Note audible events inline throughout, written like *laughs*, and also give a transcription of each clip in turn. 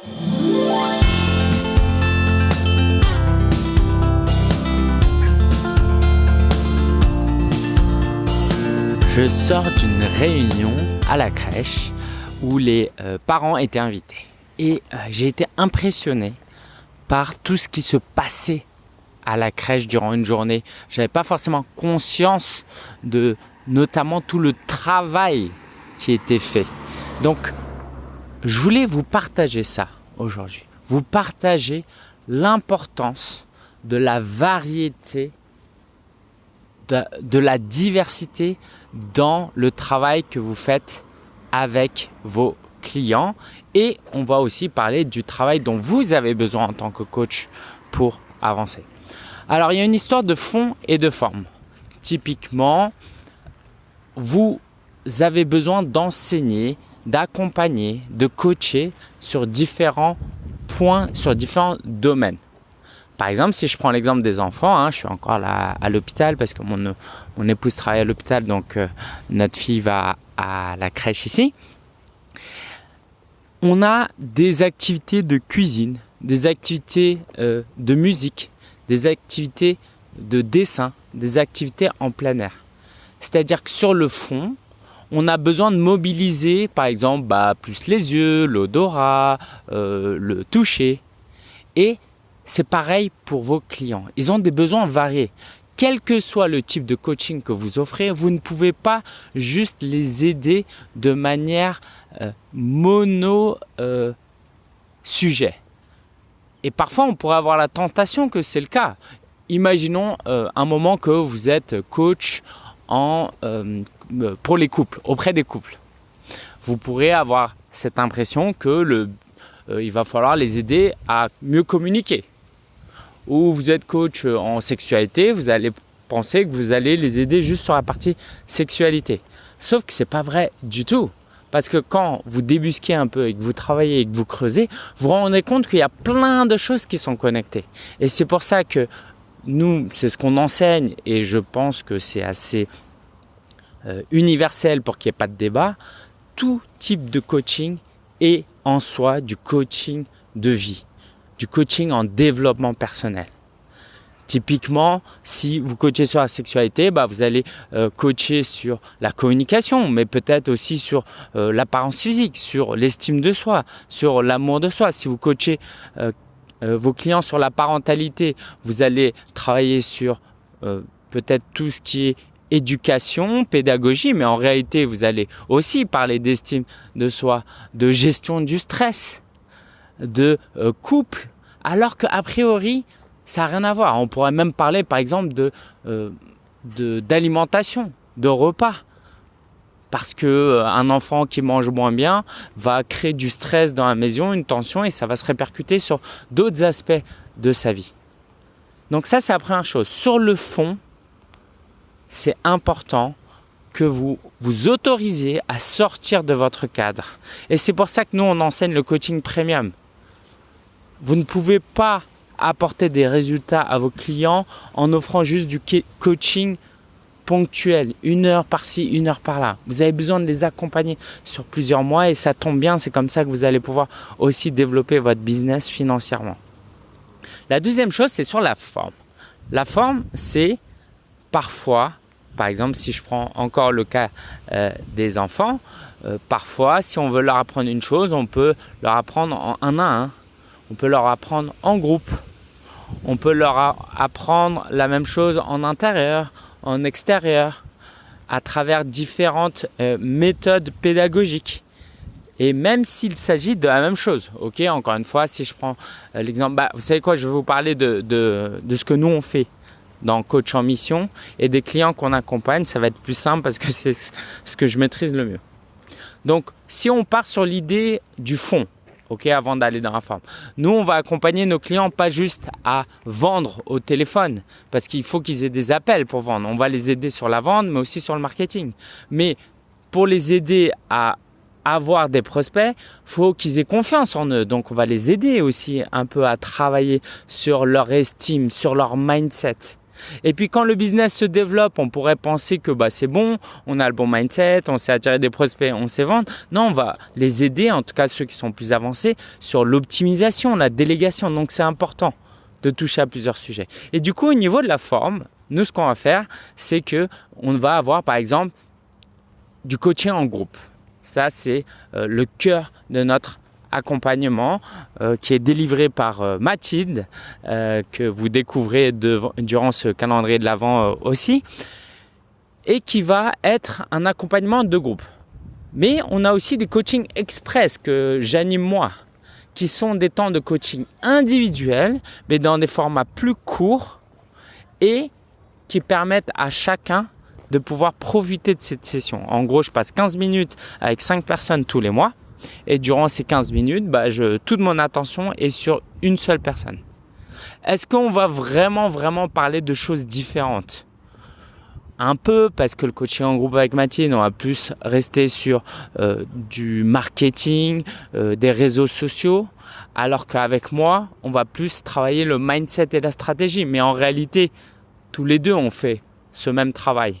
Je sors d'une réunion à la crèche où les euh, parents étaient invités. Et euh, j'ai été impressionné par tout ce qui se passait à la crèche durant une journée. J'avais pas forcément conscience de notamment tout le travail qui était fait. Donc, je voulais vous partager ça aujourd'hui. Vous partager l'importance de la variété, de, de, la diversité dans le travail que vous faites avec vos clients. Et on va aussi parler du travail dont vous avez besoin en tant que coach pour avancer. Alors, il y a une histoire de fond et de forme. Typiquement, vous avez besoin d'enseigner, d'accompagner, de coacher sur différents points, sur différents domaines. Par exemple, si je prends l'exemple des enfants, hein, je suis encore là à l'hôpital parce que mon, épouse travaille à l'hôpital, donc euh, notre fille va à la crèche ici. On a des activités de cuisine, des activités euh, de musique, des activités de dessin, des activités en plein air. C'est-à-dire que sur le fond, on a besoin de mobiliser, par exemple, bah, plus les yeux, l'odorat, euh, le toucher. Et c'est pareil pour vos clients. Ils ont des besoins variés. Quel que soit le type de coaching que vous offrez, vous ne pouvez pas juste les aider de manière euh, mono euh. Et parfois, on pourrait avoir la tentation que c'est le cas. Imaginons un moment que vous êtes coach en, pour les couples, auprès des couples. Vous pourrez avoir cette impression que le, euh, il va falloir les aider à mieux communiquer. Ou vous êtes coach en sexualité, vous allez penser que vous allez les aider juste sur la partie sexualité. Sauf que c'est pas vrai du tout. Parce que quand vous débusquez un peu et que vous travaillez et que vous creusez, vous vous rendez compte qu'il y a plein de choses qui sont connectées. Et c'est pour ça que nous, c'est ce qu'on enseigne et je pense que c'est assez euh, universel pour qu'il n'y ait pas de débat. Tout type de coaching est en soi du coaching de vie, du coaching en développement personnel. Typiquement, si vous coachez sur la sexualité, bah vous allez euh, coacher sur la communication, mais peut-être aussi sur euh, l'apparence physique, sur l'estime de soi, sur l'amour de soi. Si vous coachez euh, vos clients sur la parentalité, vous allez travailler sur peut-être tout ce qui est éducation, pédagogie, mais en réalité, vous allez aussi parler d'estime de soi, de gestion du stress, de couple, alors qu'a priori, ça n'a rien à voir. On pourrait même parler, par exemple, de euh, d'alimentation, de, repas. Parce que euh, un enfant qui mange moins bien va créer du stress dans la maison, une tension, et ça va se répercuter sur d'autres aspects de sa vie. Donc ça, c'est la première chose. Sur le fond, c'est important que vous vous autorisez à sortir de votre cadre. Et c'est pour ça que nous, on enseigne le coaching premium. Vous ne pouvez pas apporter des résultats à vos clients en offrant juste du coaching ponctuel, une heure par-ci, une heure par-là. Vous avez besoin de les accompagner sur plusieurs mois et ça tombe bien, c'est comme ça que vous allez pouvoir aussi développer votre business financièrement. La deuxième chose, c'est sur la forme. La forme, c'est parfois, par exemple, si je prends encore le cas euh, des enfants, euh, parfois, si on veut leur apprendre une chose, on peut leur apprendre en un à un. On peut leur apprendre en groupe. On peut leur apprendre la même chose en intérieur, en extérieur, à travers différentes euh, méthodes pédagogiques. Et même s'il s'agit de la même chose, ok, encore une fois, si je prends l'exemple, bah, vous savez quoi, je vais vous parler de, de, de ce que nous on fait dans Coach en Mission et des clients qu'on accompagne, ça va être plus simple parce que *laughs* c'est ce que je maîtrise le mieux. Donc, si on part sur l'idée du fond, ok, avant d'aller dans la forme. Nous, on va accompagner nos clients pas juste à vendre au téléphone, parce qu'il faut qu'ils aient des appels pour vendre. On va les aider sur la vente, mais aussi sur le marketing. Mais pour les aider à avoir des prospects, faut qu'ils aient confiance en eux. Donc, on va les aider aussi un peu à travailler sur leur estime, sur leur mindset. Et puis quand le business se développe, on pourrait penser que bah, c'est bon, on a le bon mindset, on sait attirer des prospects, on sait vendre. Non, on va les aider, en tout cas ceux qui sont plus avancés, sur l'optimisation, la délégation. Donc c'est important de toucher à plusieurs sujets. Et du coup, au niveau de la forme, nous, ce qu'on va faire, c'est que on va avoir, par exemple, du coaching en groupe. Ça, c'est euh, le cœur de notre accompagnement euh, qui est délivré par euh, Mathilde, que vous découvrez durant ce calendrier de l'Avent aussi, et qui va être un accompagnement de groupe. Mais on a aussi des coachings express que j'anime moi, qui sont des temps de coaching individuels, mais dans des formats plus courts et qui permettent à chacun de pouvoir profiter de cette session. En gros, je passe 15 minutes avec 5 personnes tous les mois. Et durant ces 15 minutes, bah, toute mon attention est sur une seule personne. Est-ce qu'on va vraiment, vraiment parler de choses différentes? Un peu parce que le coaching en groupe avec Mathilde, on va plus rester sur euh, du marketing, euh, des réseaux sociaux, alors qu'avec moi, on va plus travailler le mindset et la stratégie. Mais en réalité, tous les deux, on fait ce même travail.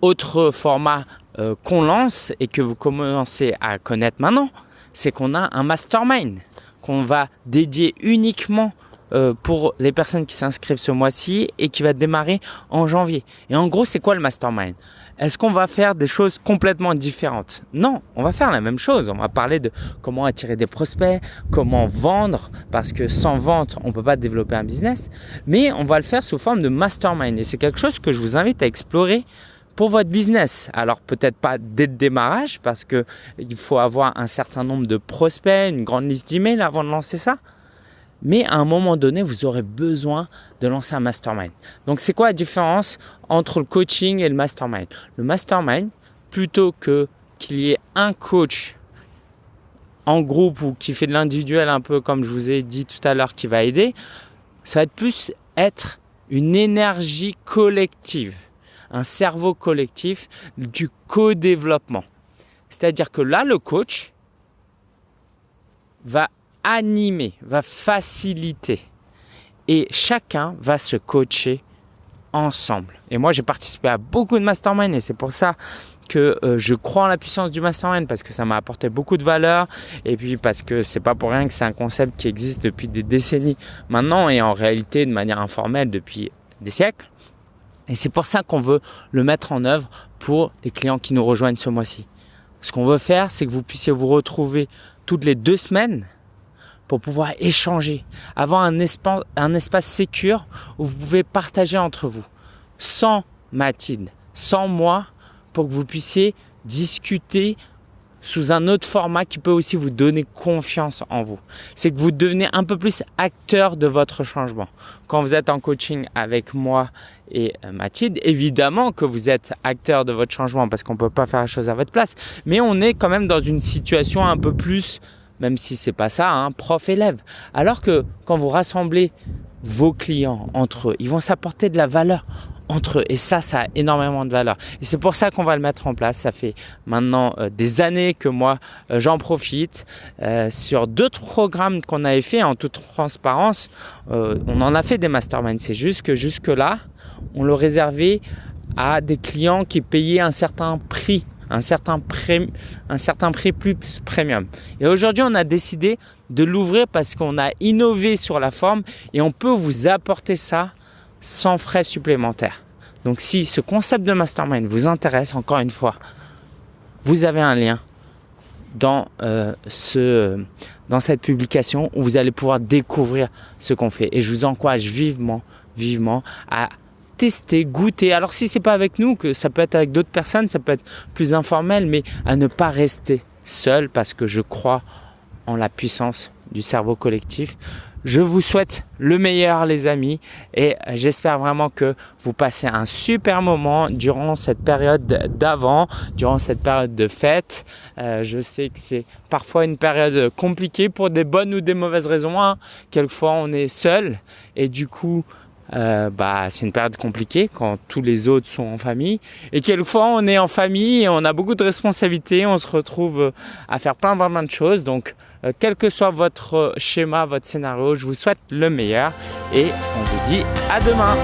Autre format euh, qu'on lance et que vous commencez à connaître maintenant, c'est qu'on a un mastermind qu'on va dédier uniquement euh, pour les personnes qui s'inscrivent ce mois-ci et qui va démarrer en janvier. Et en gros, c'est quoi le mastermind? Est-ce qu'on va faire des choses complètement différentes? Non, on va faire la même chose. On va parler de comment attirer des prospects, comment vendre, parce que sans vente, on ne peut pas développer un business. Mais on va le faire sous forme de mastermind. Et c'est quelque chose que je vous invite à explorer pour votre business. Alors peut-être pas dès le démarrage, parce qu'il faut avoir un certain nombre de prospects, une grande liste d'emails avant de lancer ça. Mais à un moment donné, vous aurez besoin de lancer un mastermind. Donc, c'est quoi la différence entre le coaching et le mastermind? Le mastermind, plutôt que qu'il y ait un coach en groupe ou qui fait de l'individuel un peu comme je vous ai dit tout à l'heure qui va aider, ça va être plus être une énergie collective, un cerveau collectif du co-développement. C'est-à-dire que là, le coach va animer, va faciliter. Et chacun va se coacher ensemble. Et moi, j'ai participé à beaucoup de mastermind et c'est pour ça que euh, je crois en la puissance du mastermind parce que ça m'a apporté beaucoup de valeur et puis parce que c'est pas pour rien que c'est un concept qui existe depuis des décennies maintenant et en réalité de manière informelle depuis des siècles. Et c'est pour ça qu'on veut le mettre en œuvre pour les clients qui nous rejoignent ce mois-ci. Ce qu'on veut faire, c'est que vous puissiez vous retrouver toutes les deux semaines pour pouvoir échanger, avoir un espace, un espace sécure où vous pouvez partager entre vous, sans Mathilde, sans moi, pour que vous puissiez discuter sous un autre format qui peut aussi vous donner confiance en vous. C'est que vous devenez un peu plus acteur de votre changement. Quand vous êtes en coaching avec moi et euh, Mathilde, évidemment que vous êtes acteur de votre changement parce qu'on ne peut pas faire la chose à votre place, mais on est quand même dans une situation un peu plus même si c'est pas ça, hein, prof-élève. Alors que quand vous rassemblez vos clients entre eux, ils vont s'apporter de la valeur entre eux. Et ça, ça a énormément de valeur. Et c'est pour ça qu'on va le mettre en place. Ça fait maintenant euh, des années que moi, euh, j'en profite. Sur d'autres programmes qu'on avait fait en toute transparence, on en a fait des masterminds. C'est juste que jusque-là, on le réservait à des clients qui payaient un certain prix un certain, prix, un certain prix plus premium. Et aujourd'hui, on a décidé de l'ouvrir parce qu'on a innové sur la forme et on peut vous apporter ça sans frais supplémentaires. Donc si ce concept de mastermind vous intéresse, encore une fois, vous avez un lien dans, euh, ce, dans cette publication où vous allez pouvoir découvrir ce qu'on fait. Et je vous encourage vivement, vivement à tester, goûter. Alors si c'est pas avec nous, que ça peut être avec d'autres personnes, ça peut être plus informel, mais à ne pas rester seul parce que je crois en la puissance du cerveau collectif. Je vous souhaite le meilleur les amis et j'espère vraiment que vous passez un super moment durant cette période d'avant, durant cette période de fête. Euh, je sais que c'est parfois une période compliquée pour des bonnes ou des mauvaises raisons. Hein. Quelquefois on est seul et du coup euh, bah, c'est une période compliquée quand tous les autres sont en famille. Et quelquefois, on est en famille et on a beaucoup de responsabilités. On se retrouve à faire plein, plein, plein de choses. Donc, euh, quel que soit votre schéma, votre scénario, je vous souhaite le meilleur et on vous dit à demain.